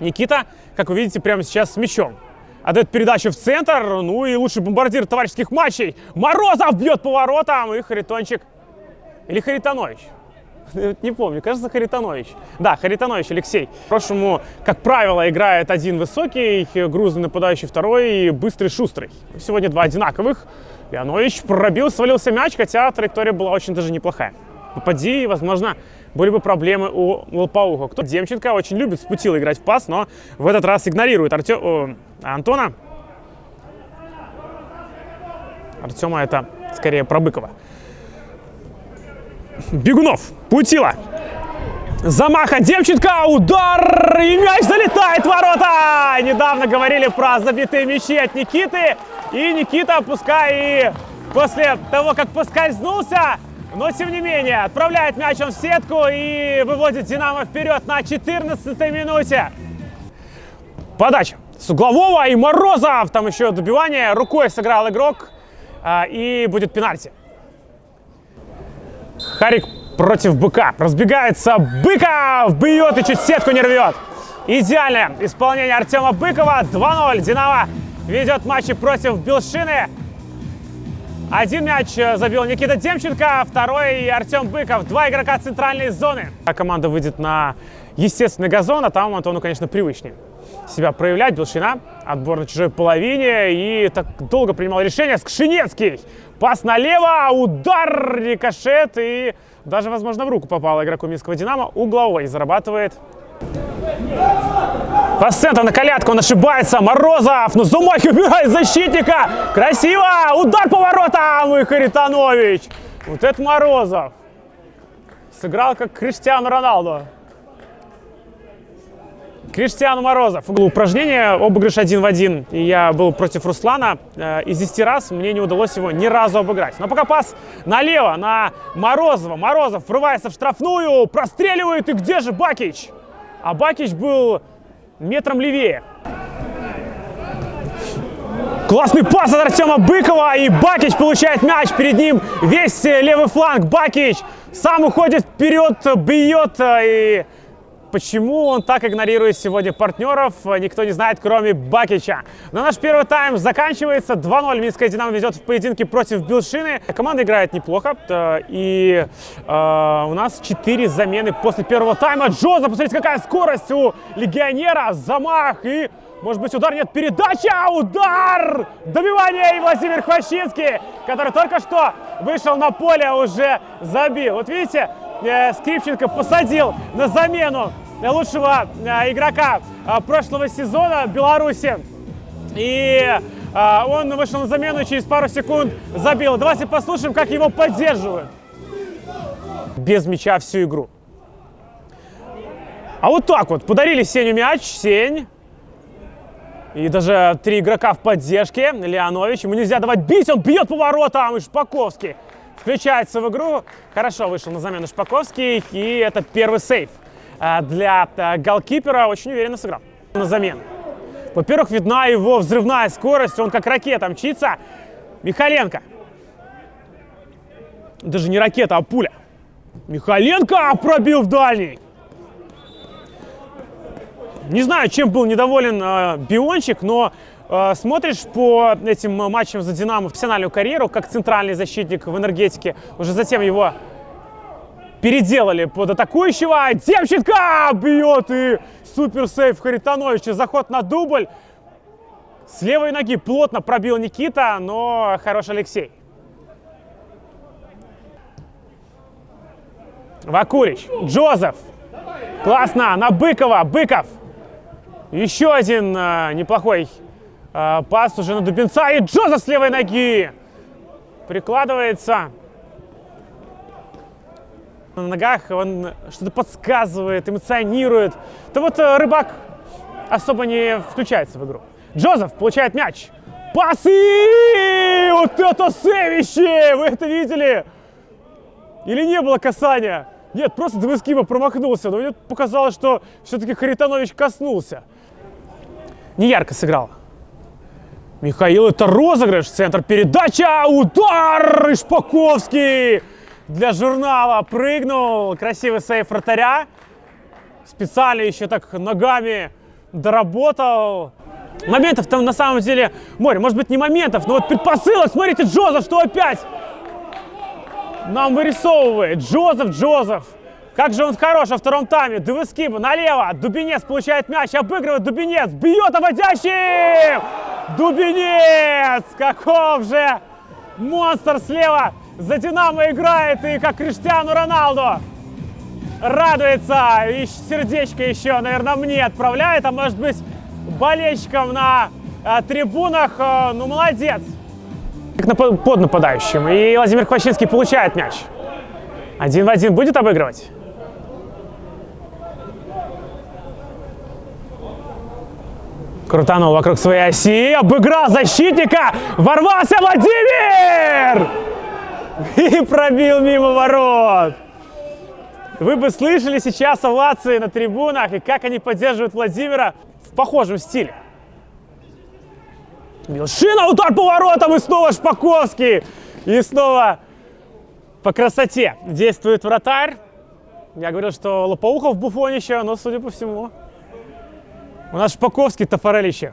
Никита, как вы видите, прямо сейчас с мячом. Отдает передачу в центр, ну и лучший бомбардир товарищеских матчей. Морозов бьет поворотом, и Харитончик, или Харитонович, не помню, кажется, Харитонович. Да, Харитонович Алексей. Прошлому, как правило, играет один высокий, грузный нападающий, второй и быстрый, шустрый. Сегодня два одинаковых. Леонович пробил, свалился мяч, хотя траектория была очень даже неплохая. Попади, возможно, были бы проблемы у Лопауха. Кто Демченко очень любит с путила играть в пас, но в этот раз игнорирует Артем, о, Антона. Артема это скорее про Быкова. Бегунов, Путила. Замах от Демченко, удар, и мяч залетает в ворота! Недавно говорили про забитые мячи от Никиты, и Никита, пускай и после того, как поскользнулся, но тем не менее отправляет мяч он в сетку и выводит Динамо вперед на 14 минуте. Подача с углового и Морозов, там еще добивание, рукой сыграл игрок, а, и будет пенальти. Харик против Быка. Разбегается Быков, бьет и чуть сетку не рвет. Идеальное исполнение Артема Быкова. 2-0. Динамо ведет матчи против Белшины. Один мяч забил Никита Демченко, второй Артем Быков. Два игрока центральной зоны. Команда выйдет на естественный газон, а там Антону, конечно, привычнее себя проявлять. Белшина, отбор на чужой половине. И так долго принимал решение. Скшинецкий. Пас налево, удар, рикошет. И даже, возможно, в руку попал игроку Минского Динамо. Угловой зарабатывает. Центра на колядку, он ошибается. Морозов, ну Зумахи убирает защитника. Красиво, удар по воротам и Харитонович. Вот это Морозов. Сыграл как Криштиану Роналду. Криштиану Морозов. Упражнение, обыгрыш один в один. И я был против Руслана. Э, из 10 раз мне не удалось его ни разу обыграть. Но пока пас налево, на Морозова. Морозов врывается в штрафную, простреливает. И где же Бакич? А Бакич был метром левее. Классный пас от Артема Быкова. И Бакич получает мяч. Перед ним весь левый фланг. Бакич сам уходит вперед, бьет. И Почему он так игнорирует сегодня партнеров, никто не знает, кроме Бакича. Но наш первый тайм заканчивается. 2-0 Минская Динамо ведет в поединке против Билшины. Команда играет неплохо. Э, и э, у нас 4 замены после первого тайма. Джоза, посмотрите, какая скорость у легионера. Замах и... Может быть, удар нет, передача, удар! Добивание и Владимир Хвощинский, который только что вышел на поле, уже забил. Вот видите, Э, Скрипченко посадил на замену лучшего э, игрока э, прошлого сезона в Беларуси. И он вышел на замену и через пару секунд забил. Давайте послушаем, как его поддерживают. Без мяча всю игру. А вот так вот. Подарили Сеню мяч. Сень. И даже три игрока в поддержке. Леонович. Ему нельзя давать бить. Он бьет по воротам. И Шпаковский включается в игру. Хорошо вышел на замену Шпаковский, и это первый сейф а, для а, голкипера. Очень уверенно сыграл на замену. Во-первых, видна его взрывная скорость, он как ракета мчится. Михаленко. Даже не ракета, а пуля. Михаленко пробил в дальний. Не знаю, чем был недоволен э, Биончик, но Э, смотришь по этим матчам за «Динамо» профессиональную карьеру, как центральный защитник в энергетике, уже затем его переделали под атакующего. Демченко бьет и супер сейв Харитоновича. Заход на дубль. С левой ноги плотно пробил Никита, но хорош Алексей. Вакурич, Джозеф. Классно, на Быкова, Быков. Еще один э, неплохой а, пас уже на Дубинца. И Джоза с левой ноги. Прикладывается. На ногах он что-то подсказывает, эмоционирует. То вот э, Рыбак особо не включается в игру. Джозеф получает мяч. Пасы! Вот это сэвище! Вы это видели? Или не было касания? Нет, просто Двескиба промахнулся. Но мне показалось, что все-таки Харитонович коснулся. Не ярко сыграл. Михаил, это розыгрыш, центр передача, удар, Шпаковский для журнала прыгнул, красивый сейф вратаря, специально еще так ногами доработал. Моментов там на самом деле море. Может быть не моментов, но вот предпосылок. Смотрите, Джозеф, что опять нам вырисовывает. Джозеф, Джозеф. Как же он хорош во втором тайме. Девескиба налево. Дубинец получает мяч, обыгрывает Дубинец. Бьет обводящий! Дубинец! Каков же монстр слева. За Динамо играет и как Криштиану Роналду. Радуется. И сердечко еще, наверное, мне отправляет. А может быть болельщикам на э, трибунах. Э, ну, молодец. Как на, под нападающим. И Владимир Квачинский получает мяч. Один в один будет обыгрывать? Крутанул вокруг своей оси, обыграл защитника, ворвался Владимир! И пробил мимо ворот. Вы бы слышали сейчас овации на трибунах и как они поддерживают Владимира в похожем стиле. Милшина, удар по воротам и снова Шпаковский. И снова по красоте действует вратарь. Я говорил, что Лопоухов буфонище, но, судя по всему, у нас Шпаковский тофорелище.